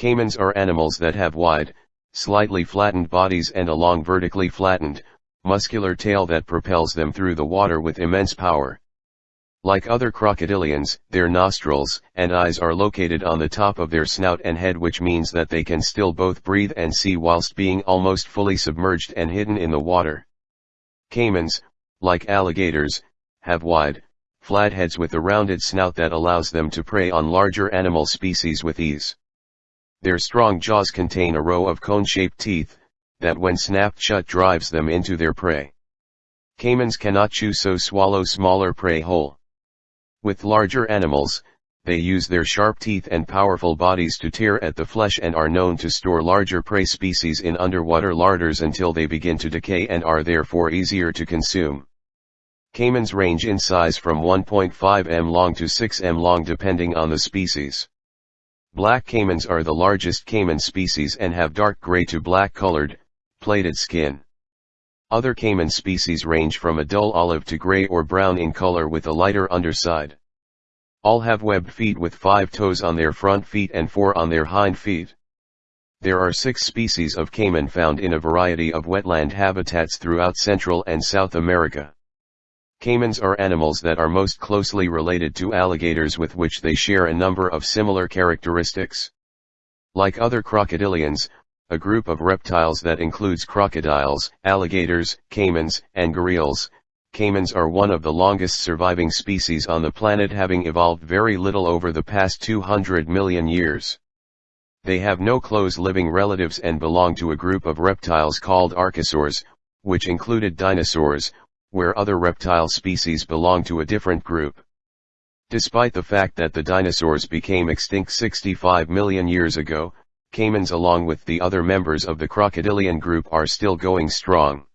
Caimans are animals that have wide, slightly flattened bodies and a long vertically flattened, muscular tail that propels them through the water with immense power. Like other crocodilians, their nostrils and eyes are located on the top of their snout and head which means that they can still both breathe and see whilst being almost fully submerged and hidden in the water. Caimans, like alligators, have wide, flat heads with a rounded snout that allows them to prey on larger animal species with ease. Their strong jaws contain a row of cone-shaped teeth, that when snapped shut drives them into their prey. Caimans cannot chew so swallow smaller prey whole. With larger animals, they use their sharp teeth and powerful bodies to tear at the flesh and are known to store larger prey species in underwater larders until they begin to decay and are therefore easier to consume. Caimans range in size from 1.5 m long to 6 m long depending on the species. Black caimans are the largest caiman species and have dark gray to black colored, plated skin. Other caiman species range from a dull olive to gray or brown in color with a lighter underside. All have webbed feet with five toes on their front feet and four on their hind feet. There are six species of caiman found in a variety of wetland habitats throughout Central and South America. Caimans are animals that are most closely related to alligators with which they share a number of similar characteristics. Like other crocodilians, a group of reptiles that includes crocodiles, alligators, caimans, and gharials. Caimans are one of the longest surviving species on the planet having evolved very little over the past 200 million years. They have no close living relatives and belong to a group of reptiles called archosaurs, which included dinosaurs, where other reptile species belong to a different group. Despite the fact that the dinosaurs became extinct 65 million years ago, caimans along with the other members of the crocodilian group are still going strong.